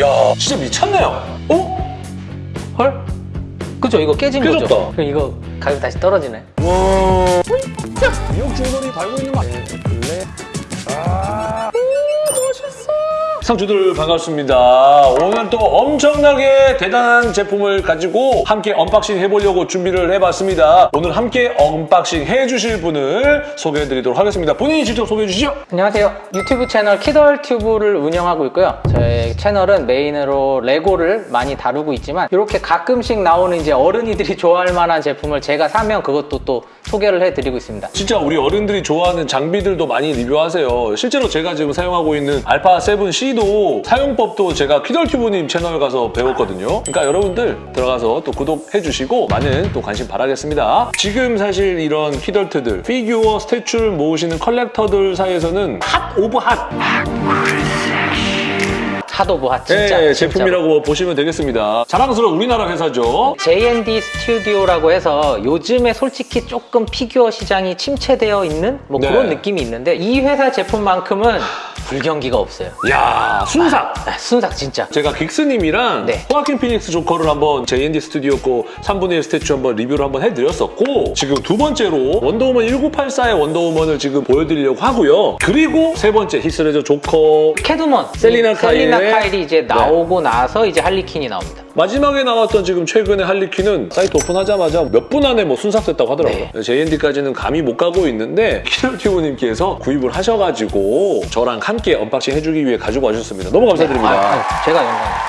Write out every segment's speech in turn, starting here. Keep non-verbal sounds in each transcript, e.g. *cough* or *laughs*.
야 진짜 미쳤네요. 어? 헐? 그죠? 이거 깨진 깨졌다. 거죠? 그럼 이거 가격 다시 떨어지네. 와. 미역 중돌이 달고 있는 거 아니에요? 블랙. 아. 상주들 반갑습니다. 오늘 또 엄청나게 대단한 제품을 가지고 함께 unboxing 해보려고 준비를 해봤습니다. 오늘 함께 unboxing 해주실 분을 소개해드리도록 하겠습니다. 본인이 직접 소개해 주시죠. 안녕하세요. 유튜브 채널 키덜튜브를 운영하고 있고요. 저의 채널은 main으로 레고를 많이 다루고 있지만 이렇게 가끔씩 나오는 이제 어른이들이 *laughs* 좋아할 만한 제품을 제가 사면 그것도 또 소개를 해드리고 있습니다. 진짜 우리 어른들이 좋아하는 장비들도 많이 리뷰하세요. 실제로 제가 지금 사용하고 있는 알파 7C도 사용법도 제가 키덜튜브님 채널 가서 배웠거든요. 그러니까 여러분들 들어가서 또 구독해 주시고 많은 또 관심 바라겠습니다. 지금 사실 이런 키덜트들, 피규어, statue를 모으시는 collector들 사이에서는 hot of hot hot of hot 진짜. 네, 진짜로. 제품이라고 보시면 되겠습니다. 자랑스러운 우리나라 회사죠. J&D 스튜디오라고 해서 요즘에 솔직히 조금 피규어 시장이 침체되어 있는 뭐 네. 그런 느낌이 있는데 이 회사 제품만큼은 불경기가 없어요. 야 순삭! 아, 순삭 진짜. 제가 긱스님이랑 네. 호아킨 피닉스 조커를 한번 J&D 스튜디오 거 3분의 1 statue 한번 리뷰를 한번 해드렸었고 지금 두 번째로 원더우먼 1984의 원더우먼을 지금 보여드리려고 하고요. 그리고 세 번째 히스레저 조커 캣우먼 셀리나 카일의- 카일이 이제 나오고 나서 이제 할리퀸이 나옵니다. 마지막에 나왔던 지금 최근의 할리퀸은 사이트 오픈하자마자 몇 분 안에 뭐 순삭됐다고 하더라고요. J&D까지는 감히 못 가고 있는데 키덜튜브님께서 구입을 하셔가지고 저랑 함께 unboxing 해주기 위해 가지고 와주셨습니다. 너무 감사드립니다. 아, 아, 제가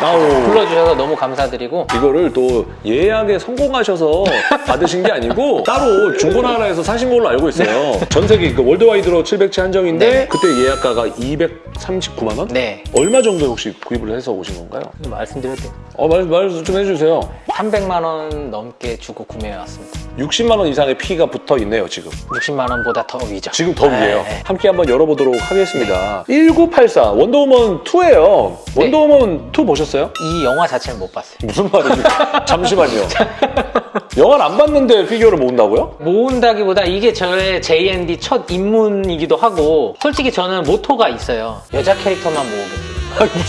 영광입니다. 불러주셔서 너무 감사드리고 이거를 또 예약에 성공하셔서 받으신 게 아니고 *laughs* 따로 중고나라에서 사신 걸로 알고 있어요. 전 세계 그 worldwide로 700체 한정인데 네. 그때 예약가가 239만 원? 네 얼마 정도 혹시 구입을 해서 오신 건가요? 말씀드려도. 어, 말, 말좀 해주세요. 300만 원 넘게 주고 구매해 왔습니다. 60만 원 이상의 피가 붙어 있네요, 지금. 60만 원보다 더 위죠. 지금 더 위에요. 네. 함께 한번 열어보도록 하겠습니다. 1984 원더우먼 2예요. 네. 원더우먼 2 보셨어요? 이 영화 자체는 못 봤어요. 무슨 말입니까? *laughs* 잠시만요. 영화를 안 봤는데 피규어를 모은다고요? 모은다기보다 이게 저의 JND 첫 입문이기도 하고 솔직히 저는 모토가 있어요. 여자 캐릭터만 모으겠어요.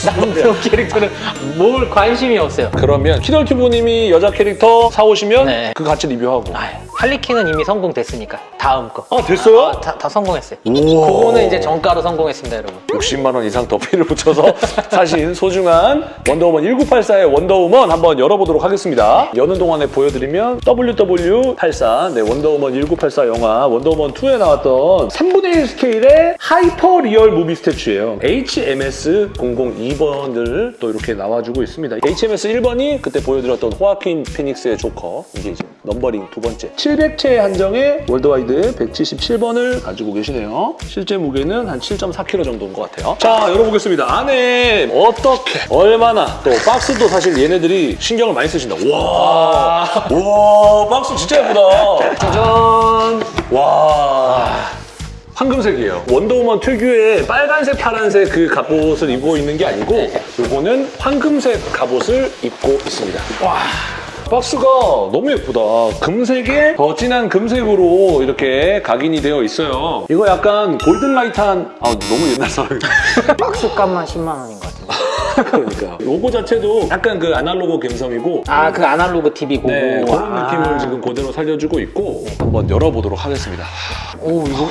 남성 캐릭터는 뭘 관심이 없어요. 그러면 키덜 튜브님이 여자 캐릭터 사오시면 네. 그 같이 리뷰하고. 아유, 할리퀸은 이미 성공됐으니까 다음 거. 아, 됐어요? 아, 다, 다 성공했어요. 우와. 그거는 이제 정가로 성공했습니다, 여러분. 60만 원 이상 더 피를 붙여서 사신 소중한 원더우먼 1984의 원더우먼 한번 열어보도록 하겠습니다. 여는 동안에 보여드리면 WW84 네, 원더우먼 1984 영화 원더우먼 2에 나왔던 3분의 1 스케일의 hyper real movie statue예요. HMS 002번을 또 이렇게 나와주고 있습니다. HMS 1번이 그때 보여드렸던 호아킨 피닉스의 조커 이게 이제 numbering 두 번째 700채 한정의 worldwide 177번을 가지고 계시네요. 실제 무게는 한 7.4kg 정도인 것 같아요. 자, 열어보겠습니다. 안에 어떻게, 얼마나 또 박스도 사실 얘네들이 신경을 많이 쓰신다. 와, 와, 박스 진짜 예쁘다. 짜잔. 와. 황금색이에요. 원더우먼 특유의 빨간색, 파란색 그 갑옷을 입고 있는 게 아니고 요거는 황금색 갑옷을 입고 있습니다. 와. 박스가 너무 예쁘다. 금색에 더 진한 금색으로 이렇게 각인이 되어 있어요. 이거 약간 골든라이트한 아 너무 옛날 사람 박스 값만 10만 원인 것 같은데. *laughs* 그러니까 로고 자체도 약간 그 아날로그 감성이고 아, 그 아날로그 TV 고고. 네, 그런 아. 느낌을 지금 그대로 살려주고 있고 한번 열어보도록 하겠습니다. 오, 이거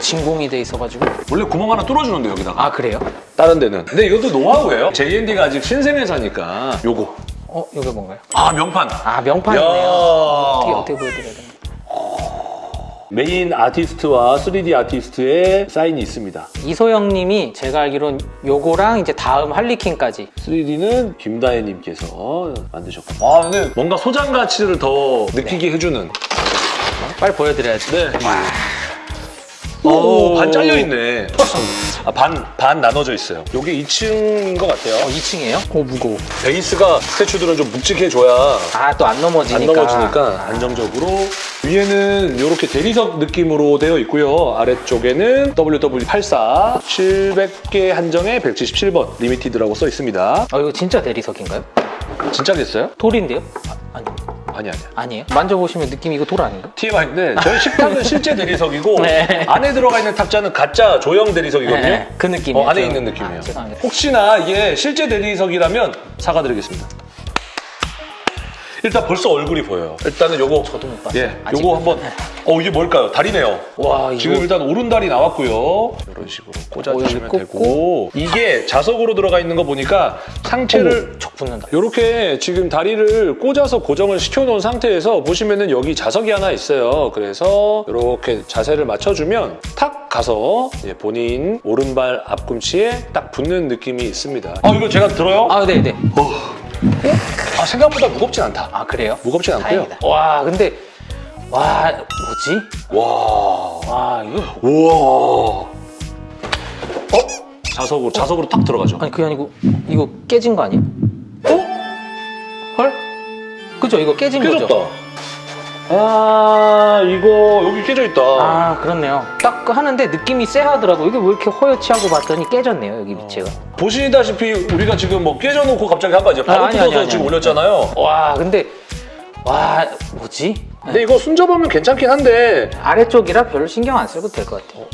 진공이 돼 있어가지고. 원래 구멍 하나 뚫어주는데 여기다가 아, 그래요? 다른 데는. 근데 이것도 노하우예요. J&D가 아직 신생회사니까 요거. 어, 이게 뭔가요? 아 명판. 아, 명판이네요. 야. 어떻게, 어떻게 보여드려야 되나? 메인 아티스트와 3D 아티스트의 사인이 있습니다. 이소영 님이 제가 알기론 요거랑 이제 다음 할리퀸까지 3D는 김다혜 님께서 만드셨고. 아 근데 뭔가 소장 가치를 더 느끼게 해주는. 빨리 보여드려야지. 네. 오, 반 잘려 있네. *laughs* 아, 반, 반 나눠져 있어요. 여기 2층인 것 같아요. 어, 2층이에요? 오, 무거워. 베이스가 statue들은 좀 묵직해줘야 아, 또 안 넘어지니까. 안 넘어지니까 안정적으로 위에는 이렇게 대리석 느낌으로 되어 있고요 아래쪽에는 WW84 700개 한정에 177번 limited라고 써 있습니다 아, 이거 진짜 대리석인가요? 진짜겠어요? 돌인데요? 아, 아니. 아니 아니야. 아니에요? 만져보시면 느낌이 이거 돌 아닌가? TMI인데 저희 식탁은 실제 대리석이고 *laughs* 네. 안에 들어가 있는 탑자는 가짜 조형 대리석이거든요. 네, 그 느낌이에요. 어, 안에 저- 있는 느낌이에요. 아. 혹시나 이게 실제 대리석이라면 사과드리겠습니다. 일단 벌써 얼굴이 보여요. 일단은 요거 저도 못 봤어요. 예. 요거 한번 어 이게 뭘까요? 다리네요. 와, 이거 지금 일단 오른다리 나왔고요. 이런 식으로 꽂아주시면 어, 여기 되고 이게 자석으로 들어가 있는 거 보니까 상체를 척 붙는다. 이렇게 지금 다리를 꽂아서 고정을 시켜놓은 상태에서 보시면은 여기 자석이 하나 있어요. 그래서 이렇게 자세를 맞춰주면 탁 가서 본인 오른발 앞꿈치에 딱 붙는 느낌이 있습니다. 아 이거 제가 들어요? 아, 네네. 아, 생각보다 무겁진 않다. 아, 그래요? 무겁진 않고요. 다행이다. 와, 근데, 와, 뭐지? 와, 와, 이거. 우와. 어? 자석으로 자석으로 탁 들어가죠. 아니, 그게 아니고, 이거 깨진 거 아니에요? 어? 헐? 그죠? 이거 깨진 거죠? 깨졌다. 아 이거 여기 깨져 있다. 아, 그렇네요. 딱 하는데 느낌이 쎄하더라고. 이게 왜 이렇게 허옇지 하고 봤더니 깨졌네요, 여기 밑에가. 보시다시피 우리가 지금 뭐 깨져놓고 갑자기 한거 이제 바로 아, 아니, 뜯어서 아니, 지금 아니. 올렸잖아요. 와, 근데, 와, 뭐지? 근데 이거 순접하면 괜찮긴 한데 아래쪽이라 별로 신경 안 쓰고 될것 같아요.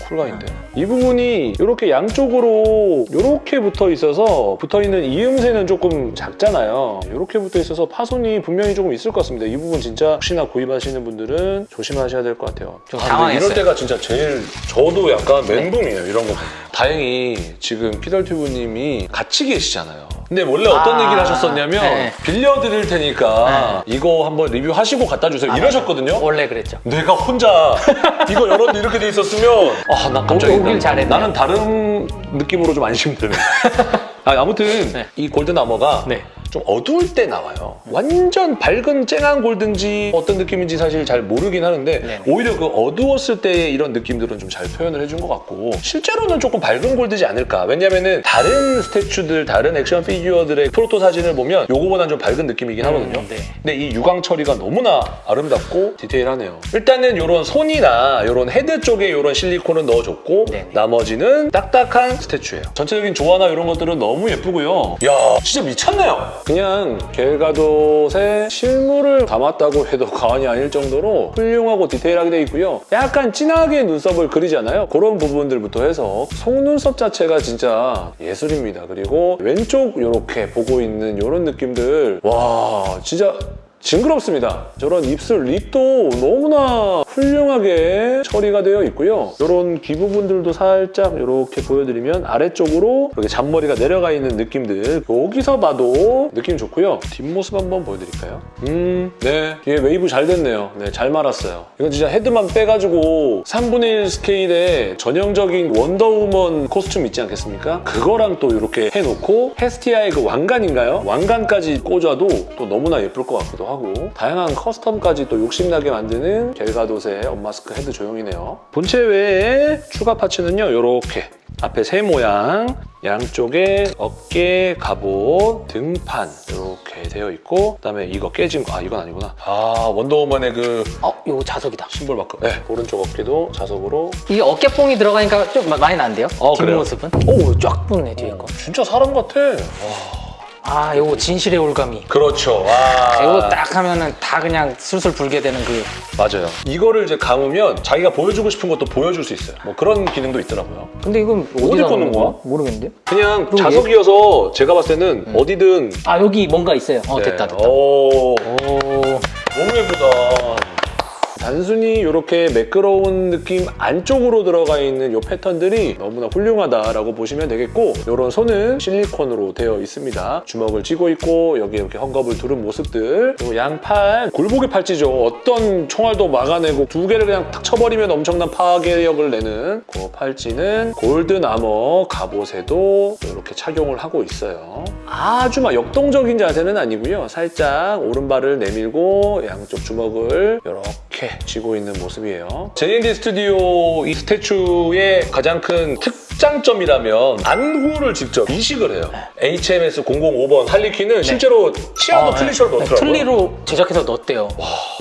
쿨감인데 이 부분이 이렇게 양쪽으로 이렇게 붙어 있어서 붙어 있는 이음새는 조금 작잖아요. 이렇게 붙어 있어서 파손이 분명히 조금 있을 것 같습니다. 이 부분 진짜 혹시나 구입하시는 분들은 조심하셔야 될 것 같아요. 좀 아, 근데 당황했어요. 이럴 때가 진짜 제일 저도 약간 멘붕이에요. 이런 거. 다행히 지금 피덜튜브님이 같이 계시잖아요. 근데 원래 어떤 아, 얘기를 하셨었냐면 네. 빌려드릴 테니까 이거 한번 리뷰하시고 갖다 주세요. 아, 이러셨거든요. 원래 그랬죠. 내가 혼자 *laughs* 이거 열었는데 이렇게 돼 있었으면 아나 깜짝이야. 오길. 나는 다른 느낌으로 좀 안심되네. *laughs* 아, 아무튼 네. 이 골든 아머가 네. 좀 어두울 때 나와요. 완전 밝은 쨍한 골든지 어떤 느낌인지 사실 잘 모르긴 하는데 네. 오히려 그 어두웠을 때의 이런 느낌들은 좀 잘 표현을 해준 것 같고 실제로는 조금 밝은 골드지 않을까. 왜냐면은 다른 스태츄들, 다른 액션 피규어들의 프로토 사진을 보면 요거보단 좀 밝은 느낌이긴 하거든요. 음, 네. 근데 이 유광 처리가 너무나 아름답고 디테일하네요. 일단은 이런 손이나 이런 헤드 쪽에 이런 실리콘은 넣어줬고 네네. 나머지는 딱딱한 statue예요. 전체적인 조화나 이런 것들은 너무 예쁘고요. 야 진짜 미쳤네요. 그냥 갤 가돗의 실물을 담았다고 해도 과언이 아닐 정도로 훌륭하고 디테일하게 돼 있고요. 약간 진하게 눈썹을 그리잖아요. 그런 부분들부터 해서 속눈썹 자체가 진짜 예술입니다. 그리고 왼쪽 이렇게 보고 있는 이런 느낌들 와 진짜 징그럽습니다. 저런 입술 lip도 너무나 훌륭하게 처리가 되어 있고요. 이런 귀 부분들도 살짝 이렇게 보여드리면 아래쪽으로 이렇게 잔머리가 내려가 있는 느낌들 여기서 봐도 느낌 좋고요. 뒷모습 한번 보여드릴까요? 음, 네. 뒤에 웨이브 잘 됐네요. 네, 잘 말았어요. 이건 진짜 헤드만 빼가지고 3분의 1 스케일의 전형적인 원더우먼 costume 있지 않겠습니까? 그거랑 또 이렇게 해놓고 헤스티아의 그 왕관인가요? 왕관까지 꽂아도 또 너무나 예쁠 것 같기도 하고 다양한 custom까지 또 욕심나게 만드는 갤 가돗의 unmask 헤드 조형이네요. 본체 외에 추가 parts는요, 이렇게 앞에 새 모양, 양쪽에 어깨, 갑옷, 등판 이렇게 되어 있고 그다음에 이거 깨진 거, 아 이건 아니구나. 아 원더우먼의 그 어, 이거 자석이다. 심볼 마크. 네, 오른쪽 어깨도 자석으로. 이게 어깨뽕이 들어가니까 좀 마- 많이 난데요? 어? 뒷모습은? 오, 쫙 붙네, 뒤에 거. 진짜 사람 같아. 아, 요거 진실의 올감이. 그렇죠. 와. 이거 딱 하면은 다 그냥 술술 불게 되는 그. 맞아요. 이거를 이제 감으면 자기가 보여주고 싶은 것도 보여줄 수 있어요. 뭐 그런 기능도 있더라고요. 근데 이건 어디 꽂는 거야? 모르겠는데? 그냥. 자석이어서 제가 봤을 때는 어디든. 아, 여기 뭔가 있어요. 어, 네. 됐다, 됐다. 오, 단순히 이렇게 매끄러운 느낌 안쪽으로 들어가 있는 이 패턴들이 너무나 훌륭하다라고 보시면 되겠고 이런 손은 실리콘으로 되어 있습니다. 주먹을 쥐고 있고 여기 이렇게 헝겊을 두른 모습들 그리고 양팔 굴복의 팔찌죠. 어떤 총알도 막아내고 두 개를 그냥 탁 쳐버리면 엄청난 파괴력을 내는 그 팔찌는 golden armor 갑옷에도 이렇게 착용을 하고 있어요. 아주 막 역동적인 자세는 아니고요. 살짝 오른발을 내밀고 양쪽 주먹을 이렇게 쥐고 있는 모습이에요. JND 스튜디오 이 statue의 가장 큰 특장점이라면 안구를 직접 이식을 해요. HMS 005번 할리퀸은 실제로 치아도 아, 플리셔를 네. 넣더라고요. 틀니로 제작해서 넣었대요.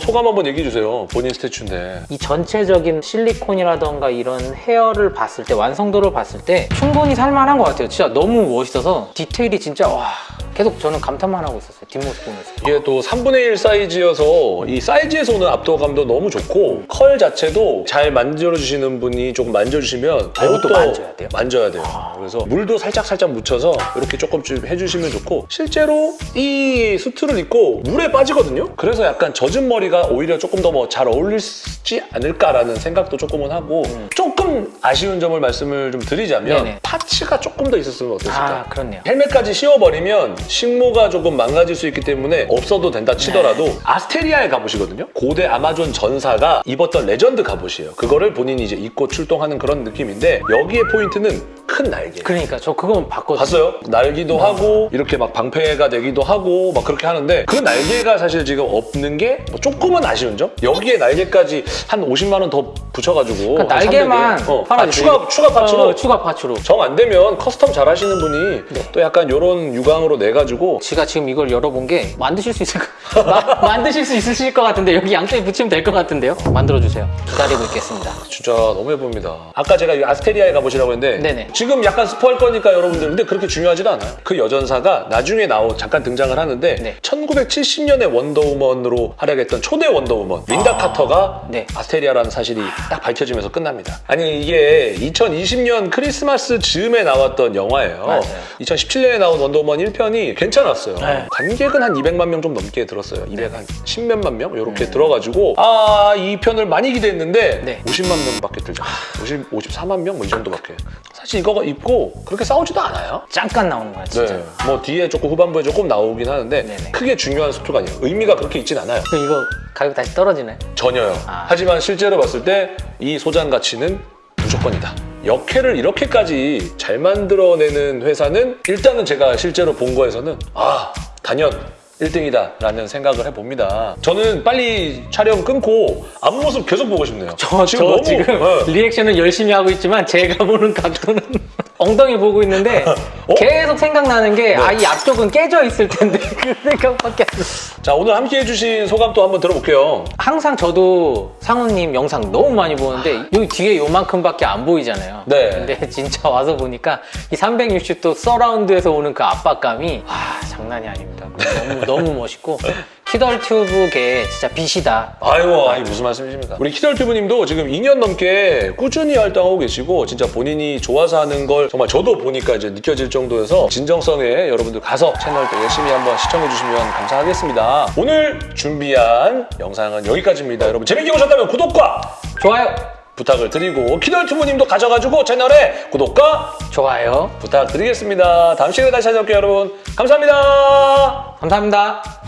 소감 한번 얘기해 주세요. 본인 statue인데. 이 전체적인 실리콘이라던가 이런 헤어를 봤을 때 완성도를 봤을 때 충분히 살만한 것 같아요. 진짜 너무 멋있어서 디테일이 진짜 와 계속 저는 감탄만 하고 있었어요. 뒷모습 보면서. 이게 또 3분의 1 사이즈여서 이 사이즈에서 오는 압도감도 너무 좋고 컬 자체도 잘 만져주시는 분이 조금 만져주시면 아, 이것도 더욱더 만져야 돼요? 만져야 돼요. 그래서 물도 살짝 살짝 묻혀서 이렇게 조금씩 해주시면 좋고 실제로 이 수트를 입고 물에 빠지거든요. 그래서 약간 젖은 머리가 오히려 조금 더 뭐 잘 어울리지 않을까라는 생각도 조금은 하고 조금 아쉬운 점을 말씀을 좀 드리자면 음. 네네. parts가 조금 더 있었으면 어땠을까? 아, 그렇네요. 헬멧까지 씌워버리면 식모가 조금 망가질 수 있기 때문에 없어도 된다 치더라도 네. 아스테리아의 갑옷이거든요. 고대 아마존 전사가 입었던 레전드 갑옷이에요. 그거를 본인이 이제 입고 출동하는 그런 느낌인데 여기에 포인트는 큰 날개. 그러니까 저 그건 봤거든요. 봤어요? 날기도 하고 이렇게 막 방패가 되기도 하고 막 그렇게 하는데 그 날개가 사실 지금 없는 게 뭐 조금은 아쉬운 점? 여기에 날개까지 한 50만 원 더 붙여가지고 그러니까 한 날개만 300에. 어, 아. 추가 추가 parts로 어, 추가 parts로. 정 안 되면 custom 잘 하시는 분이 네. 또 약간 이런 유광으로 내 가지고 지가 지금 이걸 열어본 게 만드실 수 있을 것 마- *laughs* 만드실 수 있으실 것 같은데 여기 양쪽에 붙이면 될 것 같은데요? 만들어 주세요. 기다리고 있겠습니다. 진짜 너무 예쁩니다. 아까 제가 이 아스테리아에 가보시라고 했는데 네네. 지금 약간 스포할 거니까 여러분들 근데 그렇게 중요하지도 않아요. 그 여전사가 나중에 나오 잠깐 등장을 하는데 네. 1970년에 원더우먼으로 활약했던 초대 원더우먼 린다 카터가 네. 아스테리아라는 사실이 딱 밝혀지면서 끝납니다. 아니 이게 2020년 크리스마스 즈음에 나왔던 영화예요. 맞아요. 2017년에 나온 원더우먼 1편이 괜찮았어요. 네. 관객은 한 200만 명 좀 넘게 들었어요. 200한 10몇만 명 음. 이렇게 들어가지고 아 이 편을 많이 기대했는데 네. 50만 명밖에 들지 않아요. 50, 54만 명 뭐 이 정도밖에. 사실 이거 입고 그렇게 싸우지도 않아요. 잠깐 나오는 거야 진짜. 네. 뭐 뒤에 조금 후반부에 조금 나오긴 하는데 네네. 크게 중요한 수트가 아니에요. 의미가 그렇게 있진 않아요. 그럼 이거 가격 다시 떨어지네. 전혀요. 아. 하지만 실제로 봤을 때 이 소장 가치는 무조건이다. 역해를 이렇게까지 잘 만들어내는 회사는 일단은 제가 실제로 본 거에서는 아 단연 1등이다 라는 생각을 해봅니다. 저는 빨리 촬영 끊고 앞모습 계속 보고 싶네요. 저 지금, 저 지금 네. 리액션을 열심히 하고 있지만 제가 보는 각도는 엉덩이 보고 있는데 *laughs* 어? 계속 생각나는 네. 게아이 앞쪽은 깨져 있을 텐데 *laughs* 그 생각밖에 안 나. 자 오늘 함께 해주신 소감 또 한번 들어볼게요. 항상 저도 상우님 영상 너무 많이 보는데 여기 뒤에 요만큼밖에 안 보이잖아요. 네. 근데 *laughs* 진짜 와서 보니까 이 360도 서라운드에서 오는 그 압박감이 아 장난이 아닙니다. 너무 너무 멋있고 키덜 튜브계 진짜 빛이다. 아이고, 아이 무슨 말씀이십니까? 우리 키덜 튜브님도 지금 2년 넘게 꾸준히 활동하고 계시고 진짜 본인이 좋아서 하는 걸 정말 저도 보니까 이제 느껴질 정도여서 진정성에 여러분들 가서 채널도 열심히 한번 시청해 주시면 감사하겠습니다. 오늘 준비한 영상은 여기까지입니다. 여러분 재밌게 보셨다면 구독과 좋아요, 부탁을 드리고 키덜 튜브님도 가져가지고 채널에 구독과 좋아요. 부탁드리겠습니다. 다음 시간에 다시 찾아올게요, 여러분. 감사합니다. 감사합니다.